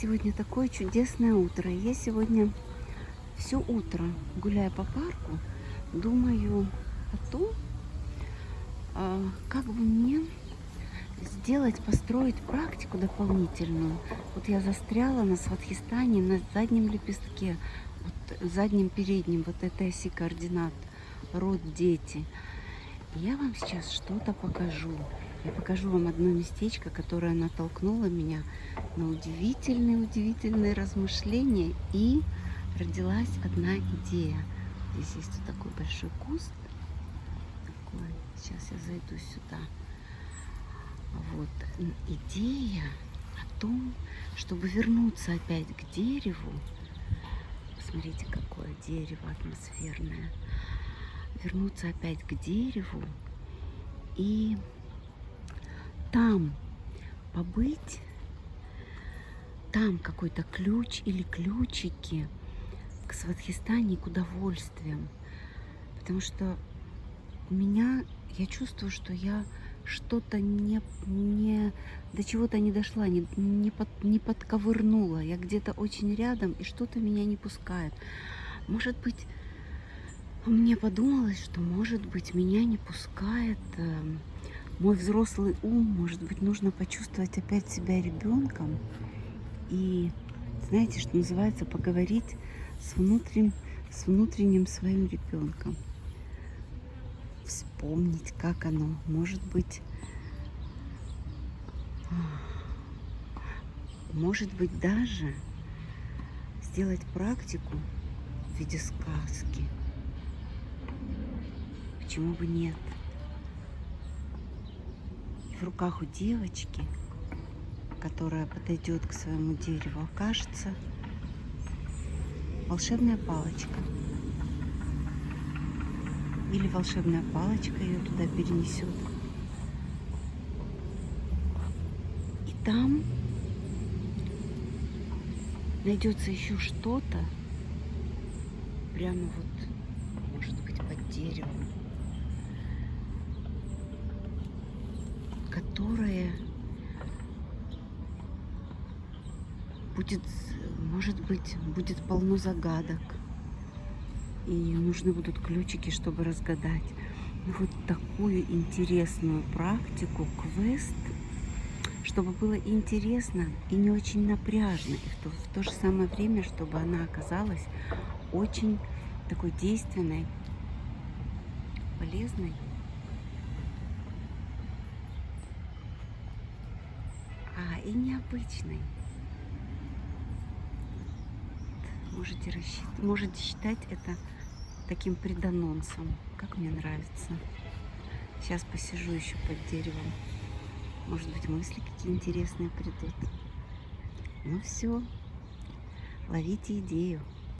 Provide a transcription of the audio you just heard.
Сегодня такое чудесное утро. Я сегодня все утро, гуляя по парку, думаю о том, а, как бы мне сделать, построить практику дополнительную. Вот я застряла на Сватхистане на заднем лепестке, вот заднем переднем, вот этой оси координат, род, дети. Я вам сейчас что-то покажу. Я покажу вам одно местечко, которое натолкнуло меня на удивительные-удивительные размышления. И родилась одна идея. Здесь есть вот такой большой куст. Такой. Сейчас я зайду сюда. Вот. Идея о том, чтобы вернуться опять к дереву. Посмотрите, какое дерево атмосферное. Вернуться опять к дереву и там побыть, там какой-то ключ или ключики к Сватхистане, к удовольствиям. Потому что у меня, я чувствую, что я что-то не, не до чего-то не дошла, не, не, под, не подковырнула. Я где-то очень рядом, и что-то меня не пускает. Может быть, мне подумалось, что, может быть, меня не пускает э, мой взрослый ум, может быть, нужно почувствовать опять себя ребенком и, знаете, что называется, поговорить с внутренним, с внутренним своим ребенком. Вспомнить, как оно, может быть, может быть, даже сделать практику в виде сказки. Почему бы нет? В руках у девочки, которая подойдет к своему дереву, окажется волшебная палочка. Или волшебная палочка ее туда перенесет. И там найдется еще что-то, прямо вот, может быть, под деревом. Которое будет, может быть, будет полно загадок. И нужны будут ключики, чтобы разгадать. Но вот такую интересную практику, квест, чтобы было интересно и не очень напряжно. И в то, в то же самое время, чтобы она оказалась очень такой действенной, полезной и необычный. Можете, рассчитать, можете считать это таким преданонсом, как мне нравится. Сейчас посижу еще под деревом. Может быть, мысли какие интересные придут. Ну все, ловите идею.